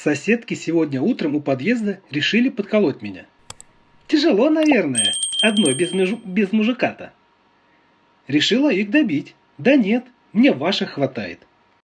Соседки сегодня утром у подъезда решили подколоть меня. Тяжело, наверное, одной без, межу... без мужика-то. Решила их добить. Да нет, мне ваших хватает.